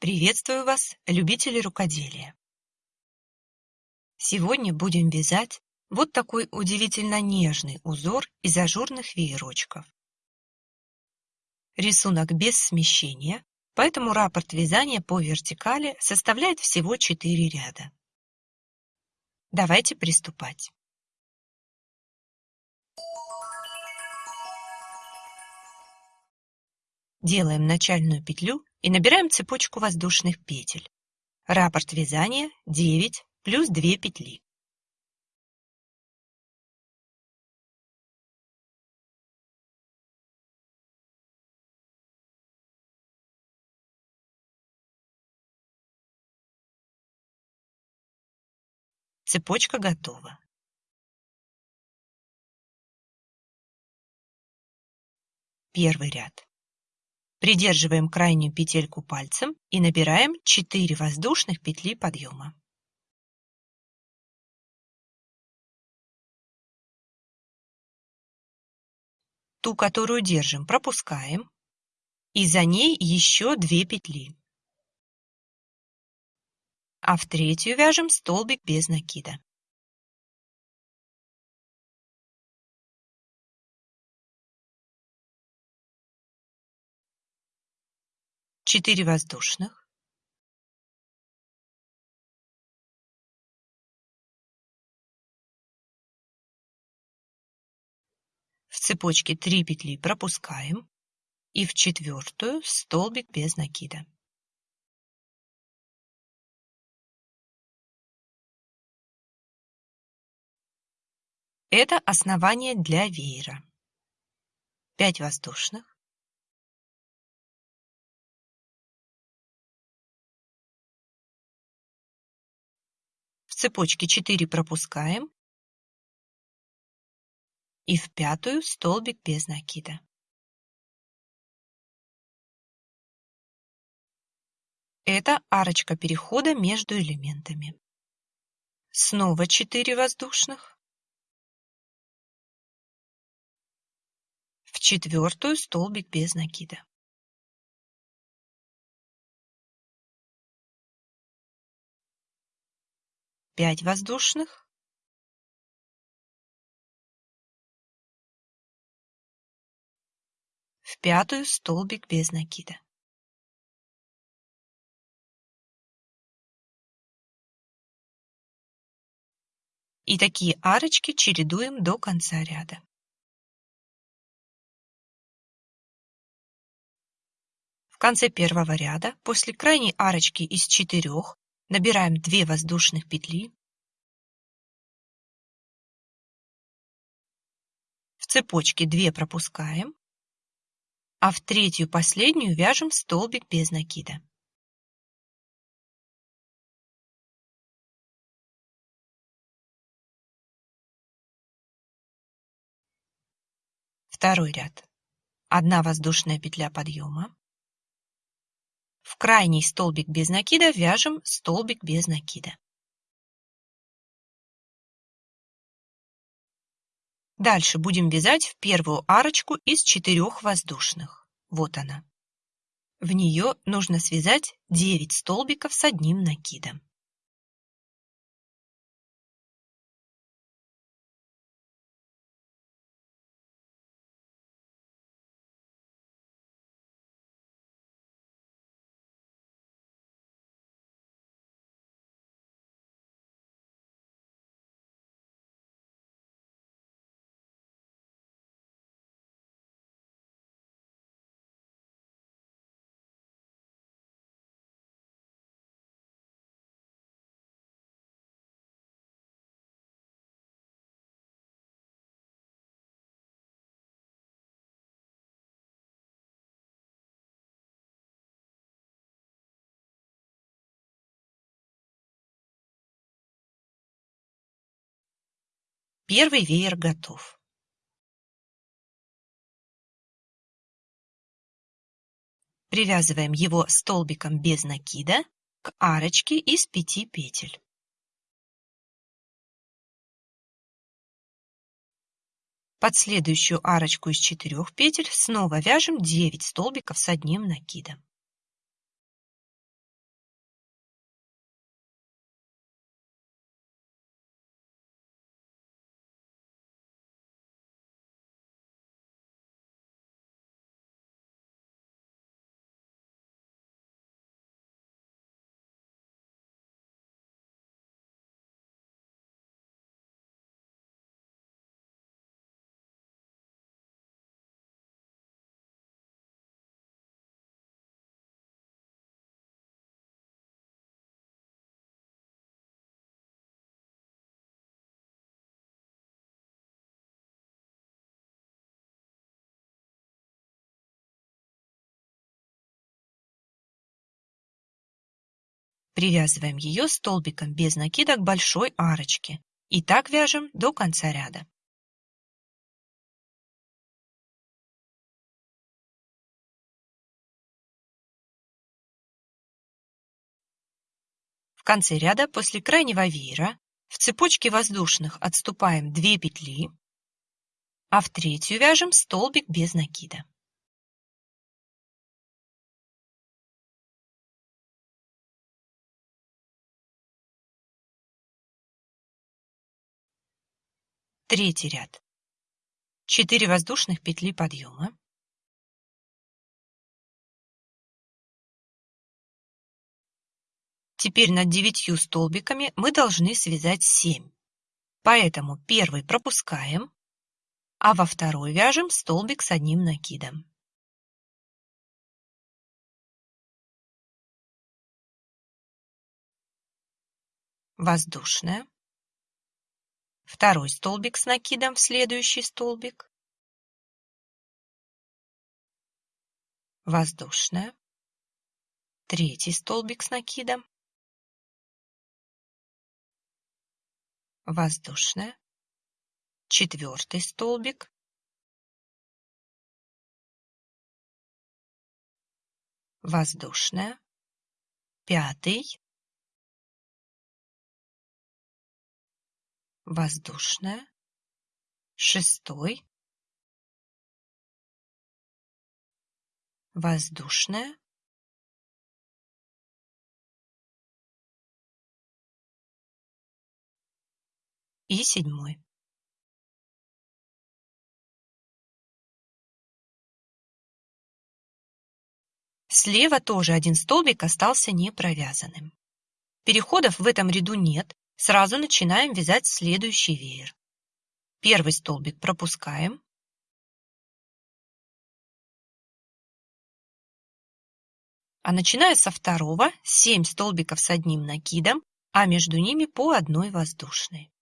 Приветствую вас, любители рукоделия! Сегодня будем вязать вот такой удивительно нежный узор из ажурных веерочков. Рисунок без смещения, поэтому раппорт вязания по вертикали составляет всего 4 ряда. Давайте приступать. Делаем начальную петлю и набираем цепочку воздушных петель. Раппорт вязания 9 плюс 2 петли. Цепочка готова. Первый ряд. Придерживаем крайнюю петельку пальцем и набираем 4 воздушных петли подъема. Ту, которую держим, пропускаем, и за ней еще 2 петли. А в третью вяжем столбик без накида. 4 воздушных. В цепочке 3 петли пропускаем и в четвертую столбик без накида. Это основание для веера. 5 воздушных. Цепочке 4 пропускаем и в пятую столбик без накида. Это арочка перехода между элементами. Снова 4 воздушных. В четвертую столбик без накида. 5 воздушных. В пятую столбик без накида. И такие арочки чередуем до конца ряда. В конце первого ряда после крайней арочки из четырех Набираем 2 воздушных петли. В цепочке 2 пропускаем, а в третью последнюю вяжем столбик без накида. Второй ряд. Одна воздушная петля подъема. В крайний столбик без накида вяжем столбик без накида. Дальше будем вязать в первую арочку из четырех воздушных. Вот она. В нее нужно связать 9 столбиков с одним накидом. Первый веер готов. Привязываем его столбиком без накида к арочке из пяти петель. Под следующую арочку из четырех петель снова вяжем 9 столбиков с одним накидом. Привязываем ее столбиком без накида к большой арочке и так вяжем до конца ряда. В конце ряда после крайнего веера в цепочке воздушных отступаем 2 петли, а в третью вяжем столбик без накида. Третий ряд. 4 воздушных петли подъема. Теперь над девятью столбиками мы должны связать 7. Поэтому первый пропускаем, а во второй вяжем столбик с одним накидом. Воздушная. Второй столбик с накидом в следующий столбик. Воздушная. Третий столбик с накидом. Воздушная. Четвертый столбик. Воздушная. Пятый. Воздушная, шестой, воздушная, и седьмой. Слева тоже один столбик остался не провязанным. Переходов в этом ряду нет, Сразу начинаем вязать следующий веер. Первый столбик пропускаем. А начиная со второго 7 столбиков с одним накидом, а между ними по одной воздушной.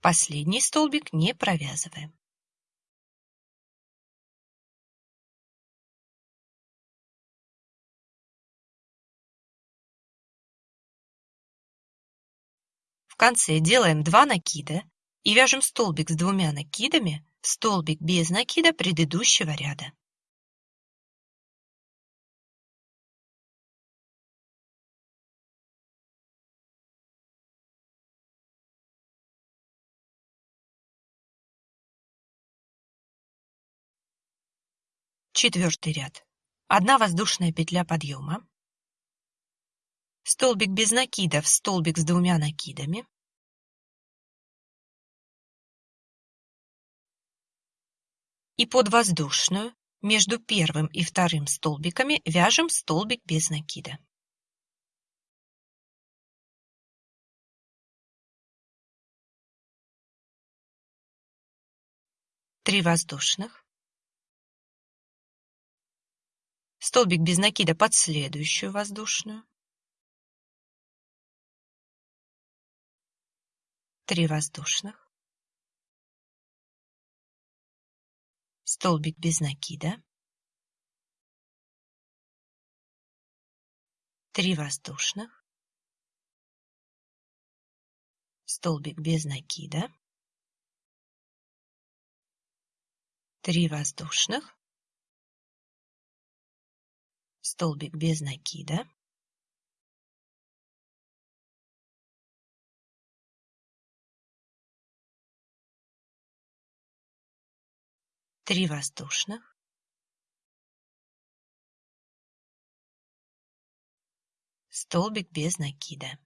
Последний столбик не провязываем. В конце делаем 2 накида и вяжем столбик с двумя накидами в столбик без накида предыдущего ряда. Четвертый ряд. Одна воздушная петля подъема. Столбик без накидов, столбик с двумя накидами. И под воздушную между первым и вторым столбиками вяжем столбик без накида. Три воздушных. Столбик без накида под следующую воздушную, три воздушных, столбик без накида, три воздушных, столбик без накида, три воздушных, Столбик без накида. Три воздушных. Столбик без накида.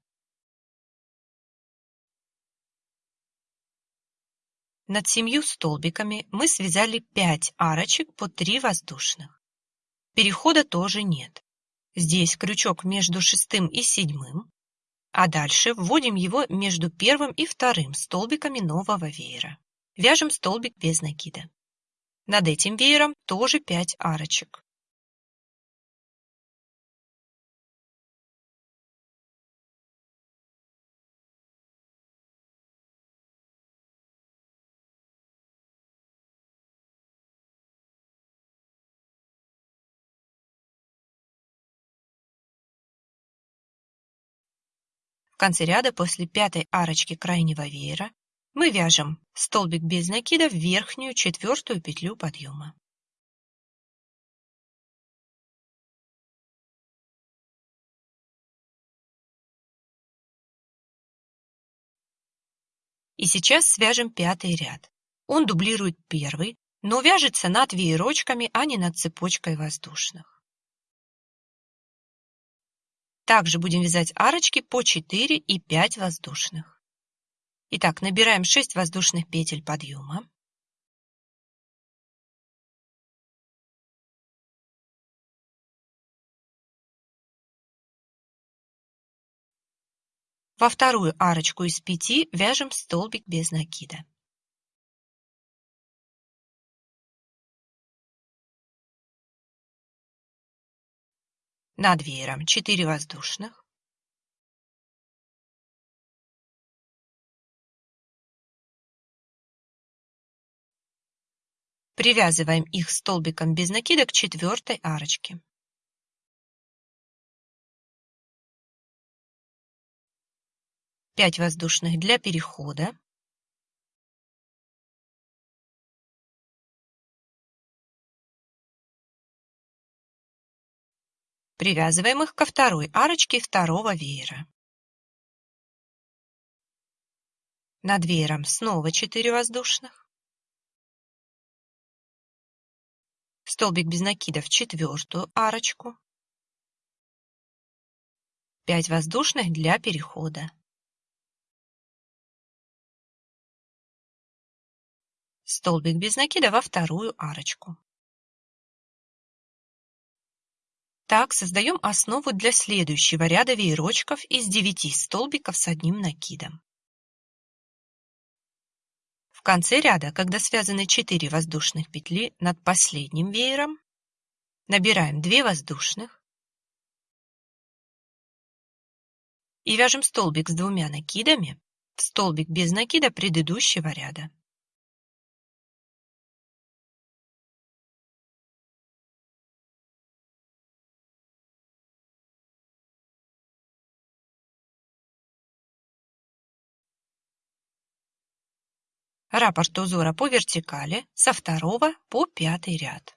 Над семью столбиками мы связали 5 арочек по 3 воздушных. Перехода тоже нет. Здесь крючок между шестым и седьмым, а дальше вводим его между первым и вторым столбиками нового веера. Вяжем столбик без накида. Над этим веером тоже 5 арочек. Конце ряда после пятой арочки крайнего веера мы вяжем столбик без накида в верхнюю четвертую петлю подъема. И сейчас свяжем пятый ряд. Он дублирует первый, но вяжется над веерочками, а не над цепочкой воздушных. Также будем вязать арочки по 4 и 5 воздушных. Итак, набираем 6 воздушных петель подъема. Во вторую арочку из 5 вяжем столбик без накида. Над веером 4 воздушных, Привязываем их столбиком без накида к четвертой арочке. Пять воздушных для перехода. Привязываем их ко второй арочке второго веера. Над веером снова 4 воздушных. Столбик без накида в четвертую арочку. 5 воздушных для перехода. Столбик без накида во вторую арочку. Так создаем основу для следующего ряда веерочков из 9 столбиков с одним накидом. В конце ряда, когда связаны 4 воздушных петли над последним веером, набираем 2 воздушных и вяжем столбик с двумя накидами в столбик без накида предыдущего ряда. Раппорт узора по вертикали со второго по пятый ряд.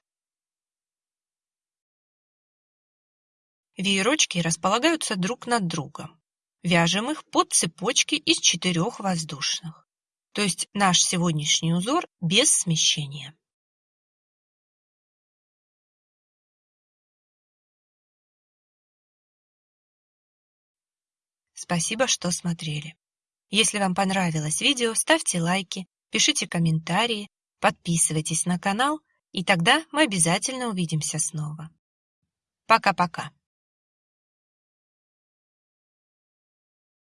Веерочки располагаются друг над другом. Вяжем их под цепочки из четырех воздушных. То есть наш сегодняшний узор без смещения. Спасибо, что смотрели. Если вам понравилось видео, ставьте лайки, пишите комментарии, подписывайтесь на канал, и тогда мы обязательно увидимся снова. Пока-пока.